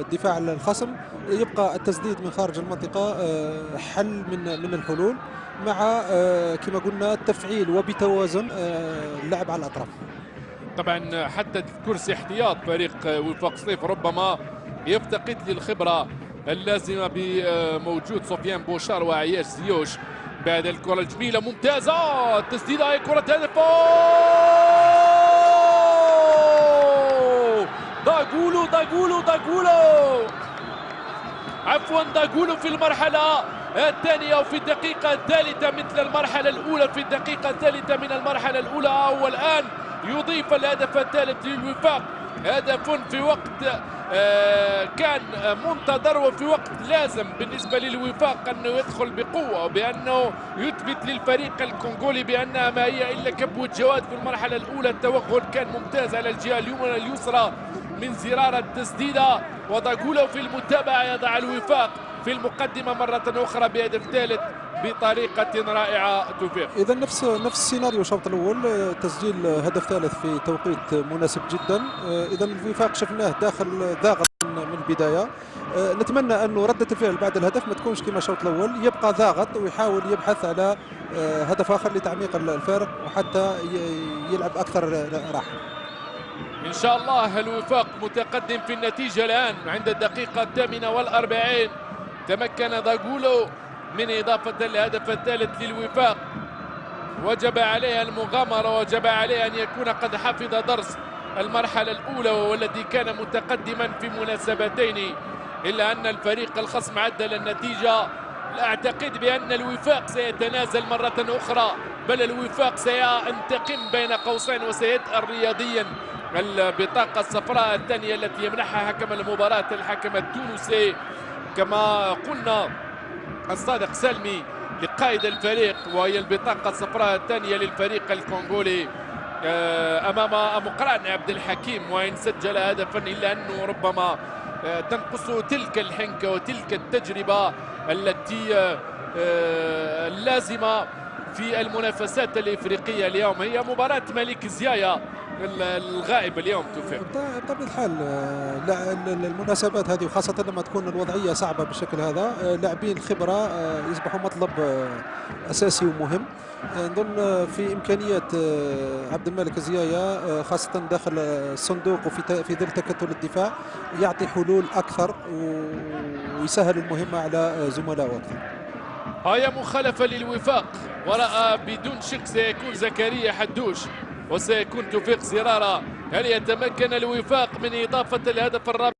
الدفاع الخصم يبقى التسديد من خارج المنطقة آه، حل من من الحلول مع آه، كما قلنا التفعيل وبتوازن آه، اللعب على الأطراف. طبعا حتى كرسي احتياط فريق وفاق صيف ربما يفتقد للخبرة اللازمة بموجود سفيان بوشار وعياش زيوش بعد الكرة الجميلة. ممتازة! التسديدة هي كرة هدف! داغولو داغولو داغولو. عفوا داغولو في المرحلة الثانية وفي الدقيقة الثالثة مثل المرحلة الأولى في الدقيقة الثالثة من المرحلة الأولى. والآن يضيف الهدف الثالث للوفاق. هدف في وقت آه، كان منتظر وفي وقت لازم بالنسبة للوفاق أنه يدخل بقوة وبأنه يثبت للفريق الكونغولي بأنها ما هي إلا كبوة جواد في المرحلة الأولى. التوغل كان ممتاز على الجهة اليمنى اليسرى. من زرار التسديدة وداغولو في المتابعة يضع الوفاق في المقدمة مرة أخرى بهدف ثالث بطريقة رائعة توفيق. إذا نفس نفس السيناريو الشوط الأول آه، تسجيل هدف ثالث في توقيت مناسب جدا. آه، إذا الوفاق شفناه داخل ضاغط من البداية. آه، نتمنى أنه ردة الفعل بعد الهدف ما تكونش كما الشوط الأول يبقى ضاغط ويحاول يبحث على هدف آخر لتعميق الفارق وحتى يلعب أكثر راحة. إن شاء الله الوفاق متقدم في النتيجة الآن عند الدقيقة الثامنة والأربعين. تمكن داغولو من إضافة الهدف الثالث للوفاق. وجب عليه المغامرة وجب عليه أن يكون قد حفظ درس المرحلة الأولى والذي كان متقدما في مناسبتين. إلا أن الفريق الخصم عدل النتيجة لا أعتقد بأن الوفاق سيتنازل مرة أخرى بل الوفاق سينتقم بين قوسين وسيتأل رياضيا. البطاقة الصفراء الثانية التي يمنحها حكم المباراة الحكم التونسي. كما قلنا الصادق سلمي لقائد الفريق وهي البطاقة الصفراء الثانية للفريق الكونغولي. آه، أمام مقرأن عبد الحكيم وإن سجل هدفا إلا أنه ربما آه، تنقص تلك الحنكة وتلك التجربة التي آه، اللازمة في المنافسات الإفريقية اليوم. هي مباراة ملك زيايا. الغائب اليوم توفيق. بطبيعه الحال آه، المناسبات هذه وخاصة لما تكون الوضعية صعبة بالشكل هذا آه، لاعبين الخبره آه، يصبحوا مطلب أساسي ومهم. نظن في امكانيات عبد الملك زيايا خاصة داخل الصندوق وفي في ظل تكتل الدفاع يعطي حلول أكثر ويسهل المهمة على زملائه أكثر هيا مخالفة للوفاق وراء بدون شك سيكون زكريا حدوش. وسيكون توفيق زرارة. هل يتمكن الوفاق من إضافة الهدف الرابع؟